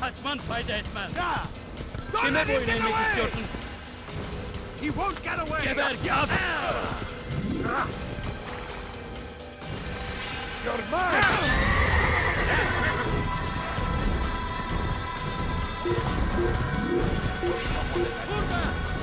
Hackman fight Edman. Yeah. Don't let him! He won't get away! Geber, gab! Ah. You're mine! Kurwa!